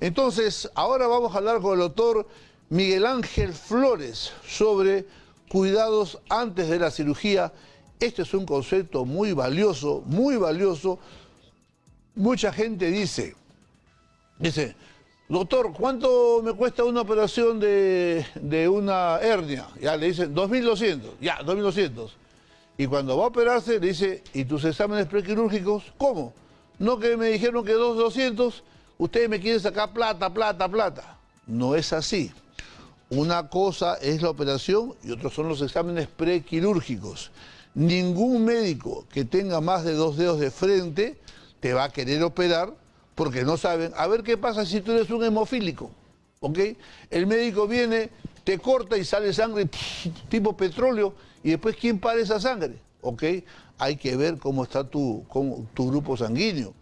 Entonces, ahora vamos a hablar con el doctor Miguel Ángel Flores sobre cuidados antes de la cirugía. Este es un concepto muy valioso, muy valioso. Mucha gente dice, dice, doctor, ¿cuánto me cuesta una operación de, de una hernia? Ya le dicen, 2.200, ya, 2.200. Y cuando va a operarse, le dice, ¿y tus exámenes prequirúrgicos? ¿Cómo? No que me dijeron que 2.200 ustedes me quieren sacar plata, plata, plata. No es así. Una cosa es la operación y otros son los exámenes prequirúrgicos. Ningún médico que tenga más de dos dedos de frente te va a querer operar porque no saben. A ver qué pasa si tú eres un hemofílico. ¿Ok? El médico viene, te corta y sale sangre tipo petróleo y después ¿quién para esa sangre? ¿Ok? Hay que ver cómo está tu, tu grupo sanguíneo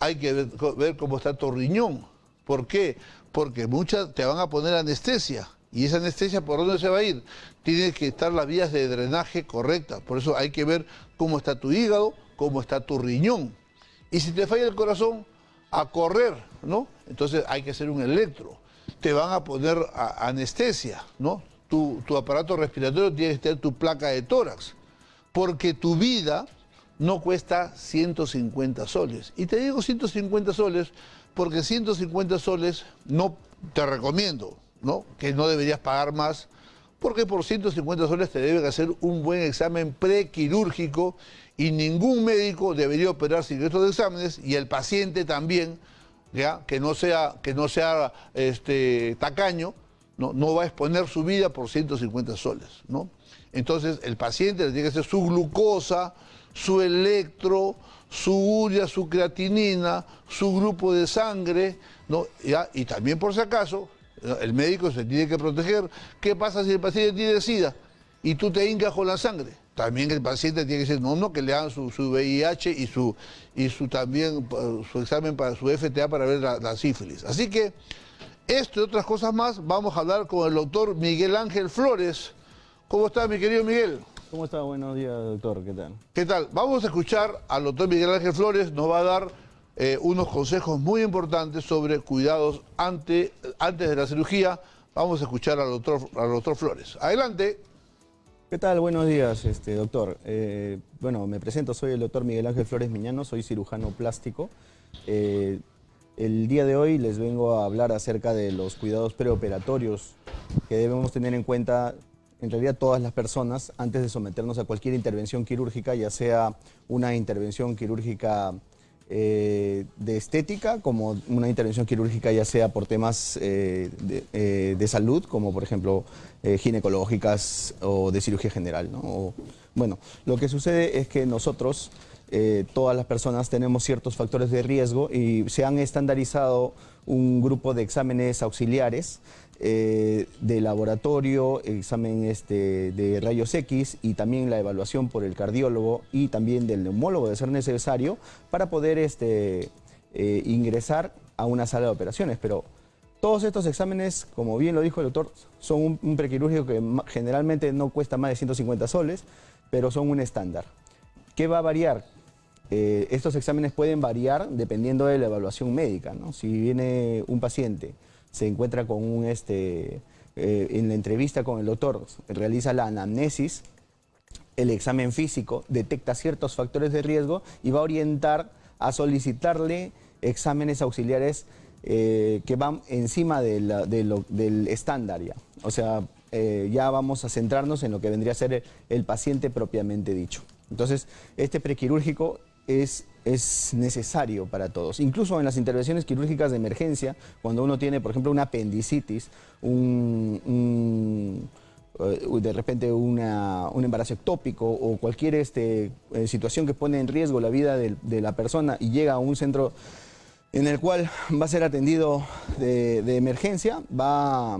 hay que ver, cómo está tu riñón. ¿Por qué? Porque muchas te van a poner anestesia. ¿Y esa anestesia por dónde se va a ir? Tiene que estar las vías de drenaje correctas. Por eso hay que ver cómo está tu hígado, cómo está tu riñón. Y si te falla el corazón, a correr, ¿no? Entonces hay que hacer un electro. Te van a poner anestesia, ¿no? Tu, tu aparato respiratorio tiene que tener tu placa de tórax. Porque tu vida no cuesta 150 soles. Y te digo 150 soles porque 150 soles no te recomiendo, ¿no? Que no deberías pagar más, porque por 150 soles te deben hacer un buen examen prequirúrgico y ningún médico debería operar sin estos exámenes y el paciente también, ¿ya? Que no sea, que no sea este, tacaño, ¿no? no va a exponer su vida por 150 soles, ¿no? Entonces el paciente le tiene que hacer su glucosa, su electro, su urea, su creatinina, su grupo de sangre, ¿no? y también por si acaso, el médico se tiene que proteger. ¿Qué pasa si el paciente tiene SIDA y tú te hincas con la sangre? También el paciente tiene que decir, no, no, que le hagan su, VIH y su, y su también su examen para su FTA para ver la, la sífilis. Así que esto y otras cosas más vamos a hablar con el doctor Miguel Ángel Flores. ¿Cómo está mi querido Miguel? ¿Cómo está? Buenos días, doctor. ¿Qué tal? ¿Qué tal? Vamos a escuchar al doctor Miguel Ángel Flores, nos va a dar eh, unos consejos muy importantes sobre cuidados antes de la cirugía. Vamos a escuchar al doctor, al doctor Flores. Adelante. ¿Qué tal? Buenos días, este, doctor. Eh, bueno, me presento, soy el doctor Miguel Ángel Flores Miñano, soy cirujano plástico. Eh, el día de hoy les vengo a hablar acerca de los cuidados preoperatorios que debemos tener en cuenta en realidad todas las personas antes de someternos a cualquier intervención quirúrgica, ya sea una intervención quirúrgica eh, de estética, como una intervención quirúrgica ya sea por temas eh, eh, de, salud, como por ejemplo ginecológicas o de cirugía general. bueno, lo que sucede es que nosotros, todas las personas, tenemos ciertos factores de riesgo y se han estandarizado un grupo de exámenes auxiliares eh, de laboratorio, examen este, de rayos X y también la evaluación por el cardiólogo y también del neumólogo de ser necesario para poder este, eh, ingresar a una sala de operaciones. Pero todos estos exámenes, como bien lo dijo el doctor, son un, prequirúrgico que generalmente no cuesta más de 150 soles, pero son un estándar. ¿Qué va a variar? Eh, estos exámenes pueden variar dependiendo de la evaluación médica. Si viene un paciente se encuentra con un, este, eh, en la entrevista con el doctor, realiza la anamnesis, el examen físico, detecta ciertos factores de riesgo y va a orientar a solicitarle exámenes auxiliares eh, que van encima del estándar ya. O sea, ya vamos a centrarnos en lo que vendría a ser el paciente propiamente dicho. Entonces, este prequirúrgico es, es necesario para todos. Incluso en las intervenciones quirúrgicas de emergencia, cuando uno tiene, por ejemplo, una apendicitis, un, eh, de repente un embarazo ectópico o cualquier este, eh, situación que pone en riesgo la vida de, la persona y llega a un centro en el cual va a ser atendido de, emergencia, va,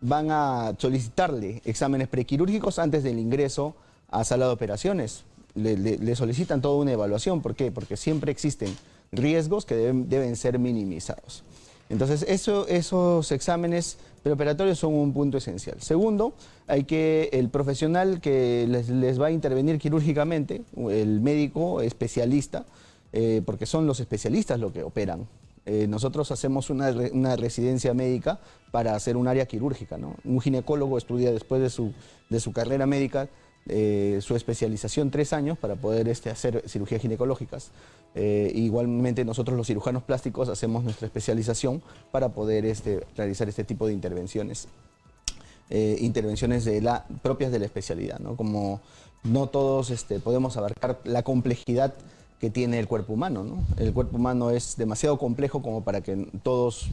van a solicitarle exámenes prequirúrgicos antes del ingreso a sala de operaciones le, solicitan toda una evaluación. ¿Por qué? Porque siempre existen riesgos que deben, ser minimizados. Entonces, esos exámenes preoperatorios son un punto esencial. Segundo, hay que el profesional que les, va a intervenir quirúrgicamente, el médico especialista, eh, porque son los especialistas los que operan. Eh, nosotros hacemos una, residencia médica para hacer un área quirúrgica. ¿no? Un ginecólogo estudia después de su, de su carrera médica eh, su especialización tres años para poder este, hacer cirugías ginecológicas. Eh, igualmente nosotros los cirujanos plásticos hacemos nuestra especialización para poder este, realizar este tipo de intervenciones. intervenciones de la, propias de la especialidad, ¿no? como no todos este, podemos abarcar la complejidad que tiene el cuerpo humano. ¿no? El cuerpo humano es demasiado complejo como para que todos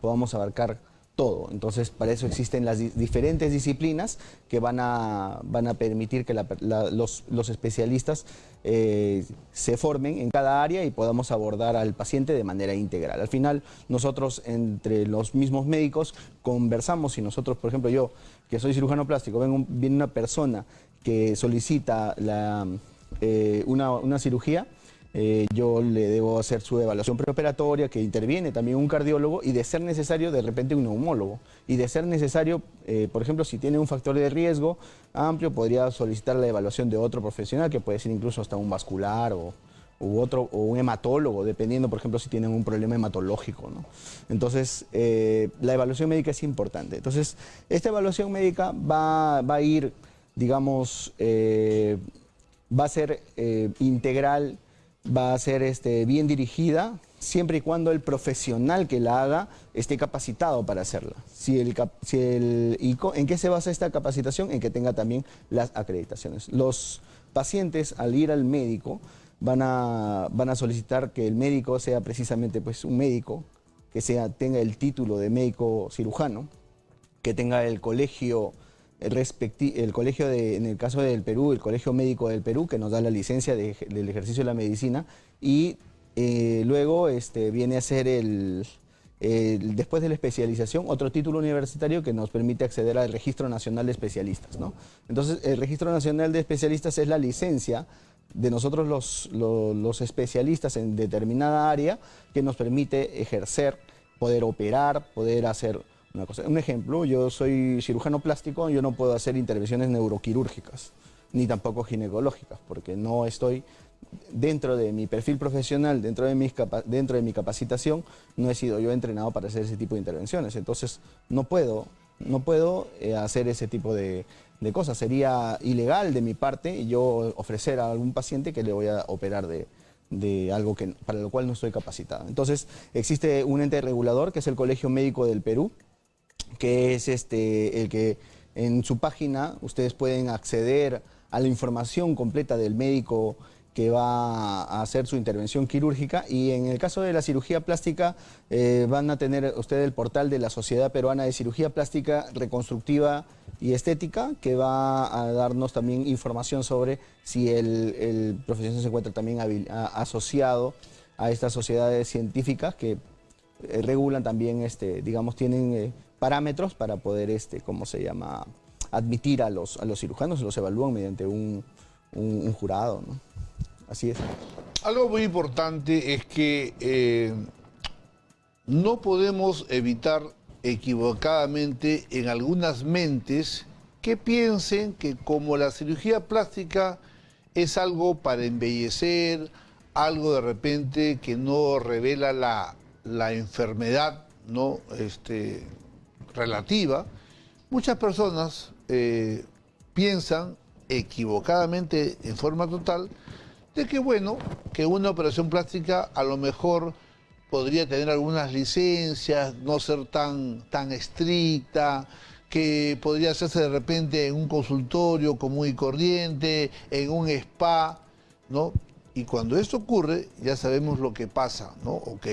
podamos abarcar todo. Entonces, para eso existen las diferentes disciplinas que van a, van a permitir que los, los, especialistas eh, se formen en cada área y podamos abordar al paciente de manera integral. Al final, nosotros entre los mismos médicos conversamos y nosotros, por ejemplo, yo que soy cirujano plástico, viene una persona que solicita la, eh, una, cirugía, eh, yo le debo hacer su evaluación preoperatoria, que interviene también un cardiólogo y de ser necesario de repente un neumólogo. Y de ser necesario, eh, por ejemplo, si tiene un factor de riesgo amplio, podría solicitar la evaluación de otro profesional, que puede ser incluso hasta un vascular o, otro, o un hematólogo, dependiendo, por ejemplo, si tienen un problema hematológico. Entonces, la evaluación médica es importante. Entonces, esta evaluación médica va, va a ir, digamos, va a ser eh, integral, va a ser este, bien dirigida, siempre y cuando el profesional que la haga esté capacitado para hacerla. Si el, si el, ¿En qué se basa esta capacitación? En que tenga también las acreditaciones. Los pacientes, al ir al médico, van a, van a solicitar que el médico sea precisamente pues, un médico, que sea, tenga el título de médico cirujano, que tenga el colegio el colegio, de, en el caso del Perú, el Colegio Médico del Perú, que nos da la licencia del ejercicio de la medicina, y eh, luego este, viene a ser el, después de la especialización, otro título universitario que nos permite acceder al Registro Nacional de Especialistas. ¿no? Entonces, el Registro Nacional de Especialistas es la licencia de nosotros los, los especialistas en determinada área que nos permite ejercer, poder operar, poder hacer un ejemplo, yo soy cirujano plástico, yo no puedo hacer intervenciones neuroquirúrgicas, ni tampoco ginecológicas, porque no estoy dentro de mi perfil profesional, dentro de, mis dentro de mi capacitación, no he sido yo entrenado para hacer ese tipo de intervenciones. Entonces, no puedo, no puedo eh, hacer ese tipo de, cosas. Sería ilegal de mi parte yo ofrecer a algún paciente que le voy a operar de, de algo que, para lo cual no estoy capacitado. Entonces, existe un ente regulador que es el Colegio Médico del Perú, que es este, el que en su página ustedes pueden acceder a la información completa del médico que va a hacer su intervención quirúrgica y en el caso de la cirugía plástica eh, van a tener ustedes el portal de la Sociedad Peruana de Cirugía Plástica Reconstructiva y Estética que va a darnos también información sobre si el, profesional se encuentra también asociado a estas sociedades científicas que eh, regulan también, este, digamos, tienen eh, parámetros para poder, este, ¿cómo se llama?, admitir a los, a los cirujanos, los evalúan mediante un, jurado, ¿no? Así es. Algo muy importante es que eh, no podemos evitar equivocadamente en algunas mentes que piensen que como la cirugía plástica es algo para embellecer, algo de repente que no revela la, la enfermedad, ¿no? Este, relativa, muchas personas eh, piensan equivocadamente en forma total de que bueno, que una operación plástica a lo mejor podría tener algunas licencias, no ser tan, tan estricta, que podría hacerse de repente en un consultorio común y corriente, en un spa, ¿no? Y cuando esto ocurre, ya sabemos lo que pasa, ¿no? Ok.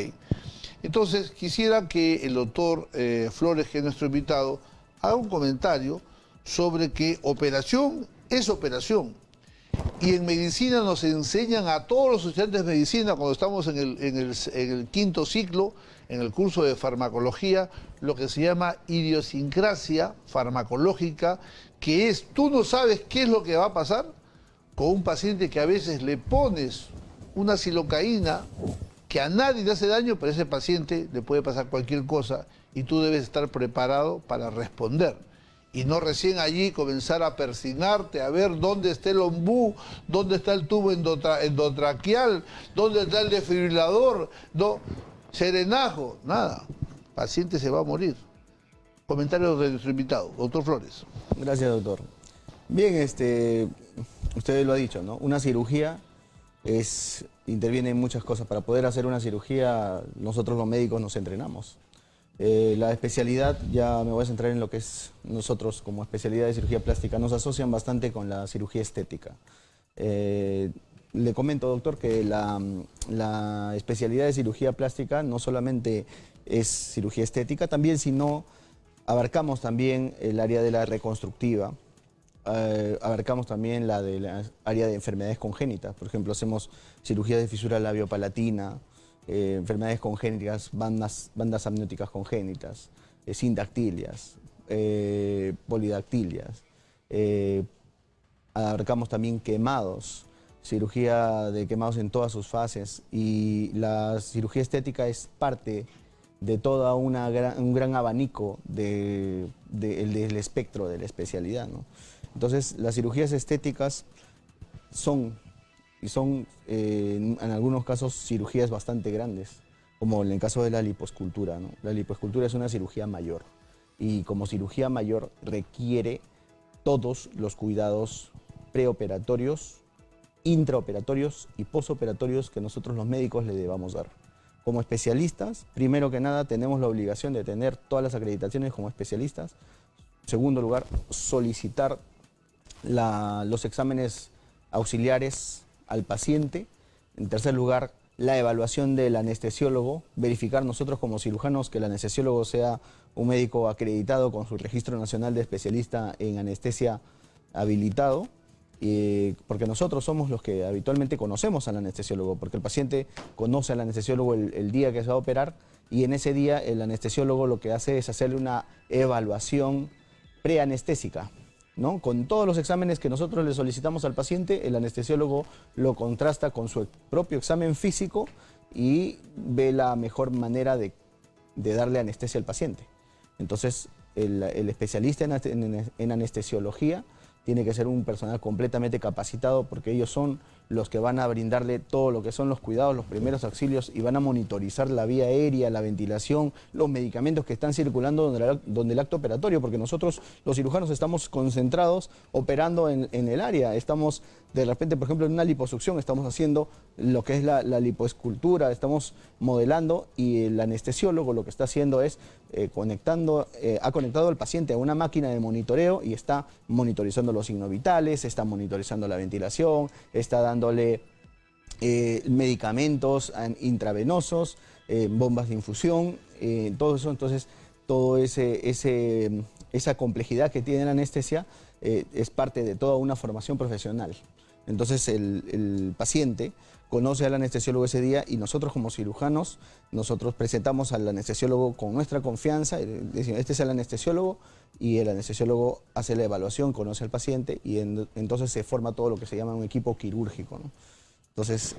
Entonces, quisiera que el doctor eh, Flores, que es nuestro invitado, haga un comentario sobre que operación es operación. Y en medicina nos enseñan a todos los estudiantes de medicina, cuando estamos en el, en el quinto ciclo, en el curso de farmacología, lo que se llama idiosincrasia farmacológica, que es, tú no sabes qué es lo que va a pasar con un paciente que a veces le pones una silocaína que a nadie le hace daño, pero a ese paciente le puede pasar cualquier cosa y tú debes estar preparado para responder. Y no recién allí comenzar a persignarte, a ver dónde está el ombú, dónde está el tubo endotraqueal, dónde está el desfibrilador. No. serenazgo, nada. Paciente se va a morir. Comentarios de nuestro invitado, doctor Flores. Gracias, doctor. Bien, este, usted lo ha dicho, ¿no? Una cirugía es, interviene en muchas cosas. Para poder hacer una cirugía, nosotros los médicos nos entrenamos. Eh, la especialidad, ya me voy a centrar en lo que es nosotros como especialidad de cirugía plástica, nos asocian bastante con la cirugía estética. Eh, le comento, doctor, que la, la, especialidad de cirugía plástica no solamente es cirugía estética, también sino abarcamos también el área de la reconstructiva, eh, abarcamos también la de la área de enfermedades congénitas. Por ejemplo, hacemos cirugía de fisura labiopalatina, eh, enfermedades congénitas, bandas, bandas amnióticas congénitas, eh, sindactilias, polidactilias. abarcamos también quemados, cirugía de quemados en todas sus fases y la cirugía estética es parte de todo un gran abanico del espectro de la especialidad. Entonces, las cirugías estéticas son, y son eh, en, algunos casos cirugías bastante grandes, como en el caso de la liposcultura. La liposcultura es una cirugía mayor y como cirugía mayor requiere todos los cuidados preoperatorios, intraoperatorios y posoperatorios que nosotros los médicos le debamos dar. Como especialistas, primero que nada tenemos la obligación de tener todas las acreditaciones como especialistas. segundo lugar, solicitar los exámenes auxiliares al paciente. En tercer lugar, la evaluación del anestesiólogo, verificar nosotros como cirujanos que el anestesiólogo sea un médico acreditado con su registro nacional de especialista en anestesia habilitado, porque nosotros somos los que habitualmente conocemos al anestesiólogo, porque el paciente conoce al anestesiólogo el, el día que se va a operar y en ese día el anestesiólogo lo que hace es hacerle una evaluación preanestésica con todos los exámenes que nosotros le solicitamos al paciente, el anestesiólogo lo contrasta con su propio examen físico y ve la mejor manera de, darle anestesia al paciente. Entonces, el, especialista en anestesiología tiene que ser un personal completamente capacitado porque ellos son los que van a brindarle todo lo que son los cuidados, los primeros auxilios y van a monitorizar la vía aérea, la ventilación, los medicamentos que están circulando donde, el acto operatorio, porque nosotros los cirujanos estamos concentrados operando en, el área, estamos de repente, por ejemplo, en una liposucción estamos haciendo lo que es la, lipoescultura, estamos modelando y el anestesiólogo lo que está haciendo es eh, conectando, eh, ha conectado al paciente a una máquina de monitoreo y está monitorizando los signos vitales, está monitorizando la ventilación, está dándole eh, medicamentos intravenosos, bombas de infusión, todo eso, entonces, todo ese, esa complejidad que tiene la anestesia es parte de toda una formación profesional. Entonces el, paciente conoce al anestesiólogo ese día y nosotros como cirujanos, nosotros presentamos al anestesiólogo con nuestra confianza, decimos, este es el anestesiólogo y el anestesiólogo hace la evaluación, conoce al paciente y entonces se forma todo lo que se llama un equipo quirúrgico. Entonces,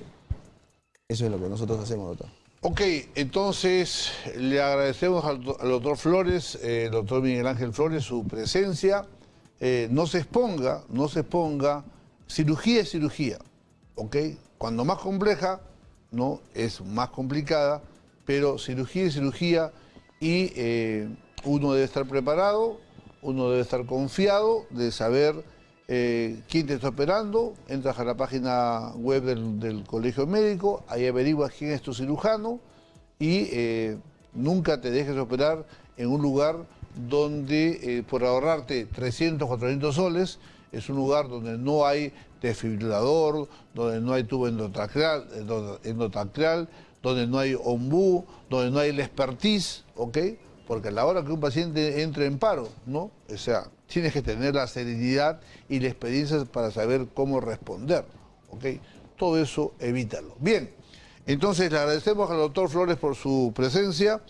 eso es lo que nosotros hacemos, doctor. Ok, entonces le agradecemos al, doctor Flores, eh, doctor Miguel Ángel Flores, su presencia. Eh, no se exponga, no se exponga Cirugía es cirugía, ¿ok? Cuando más compleja, ¿no? Es más complicada, pero cirugía es cirugía y eh, uno debe estar preparado, uno debe estar confiado de saber eh, quién te está operando, entras a la página web del, colegio médico, ahí averiguas quién es tu cirujano y eh, nunca te dejes operar en un lugar donde por ahorrarte 300, 400 soles, es un lugar donde no hay desfibrilador, donde no hay tubo endotraqueal, donde no hay ombú, donde no hay el expertise, ¿ok? Porque a la hora que un paciente entre en paro, ¿no? O sea, tienes que tener la serenidad y la experiencia para saber cómo responder, ¿ok? Todo eso evítalo. Bien, entonces le agradecemos al doctor Flores por su presencia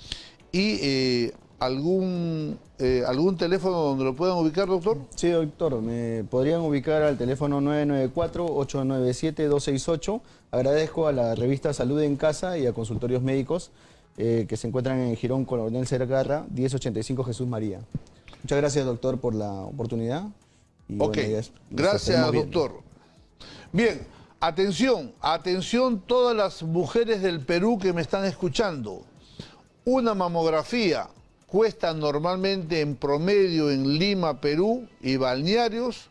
y eh, algún, eh, algún teléfono donde lo puedan ubicar, doctor? Sí, doctor, me podrían ubicar al teléfono 994-897-268. Agradezco a la revista Salud en Casa y a Consultorios Médicos eh, que se encuentran en Girón Coronel Cergarra, 1085 Jesús María. Muchas gracias, doctor, por la oportunidad. ok, gracias, doctor. Bien, atención, atención todas las mujeres del Perú que me están escuchando. Una mamografía cuesta normalmente en promedio en Lima, Perú y balnearios,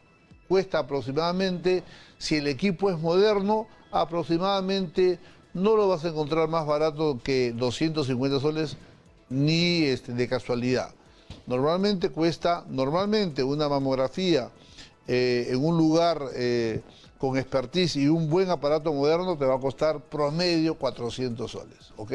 cuesta aproximadamente, si el equipo es moderno, aproximadamente no lo vas a encontrar más barato que 250 soles ni este, de casualidad. Normalmente cuesta, normalmente una mamografía eh, en un lugar eh, con expertise y un buen aparato moderno te va a costar promedio 400 soles, ¿ok?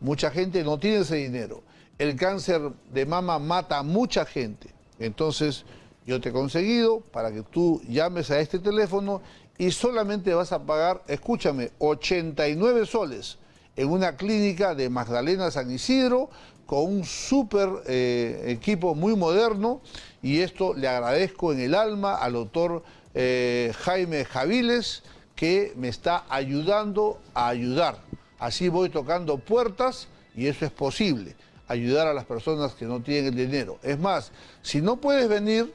Mucha gente no tiene ese dinero. El cáncer de mama mata a mucha gente. Entonces, yo te he conseguido para que tú llames a este teléfono y solamente vas a pagar, escúchame, 89 soles en una clínica de Magdalena San Isidro con un súper eh, equipo muy moderno y esto le agradezco en el alma al doctor eh, Jaime Javiles que me está ayudando a ayudar. Así voy tocando puertas y eso es posible, ayudar a las personas que no tienen el dinero. Es más, si no puedes venir,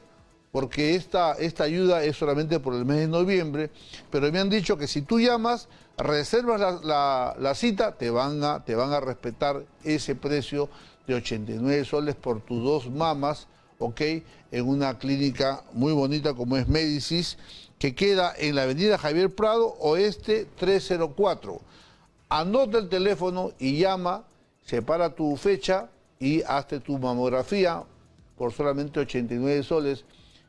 porque esta, esta ayuda es solamente por el mes de noviembre, pero me han dicho que si tú llamas, reservas la, cita, te van, a, te van a respetar ese precio de 89 soles por tus dos mamas, ¿ok? En una clínica muy bonita como es Médicis, que queda en la avenida Javier Prado, oeste 304. Anota el teléfono y llama, separa tu fecha y hazte tu mamografía por solamente 89 soles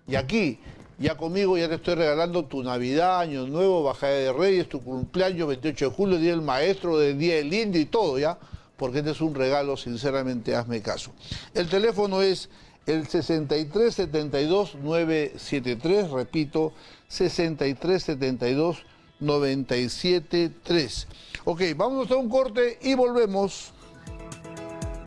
y aquí, ya conmigo, ya te estoy regalando tu Navidad, Año Nuevo, Bajada de Reyes, tu cumpleaños, 28 de julio, Día del Maestro, del Día del Indio y todo, ¿ya? Porque este es un regalo, sinceramente, hazme caso. El teléfono es el 6372-973, repito, 6372-973. Ok, vamos a un corte y volvemos.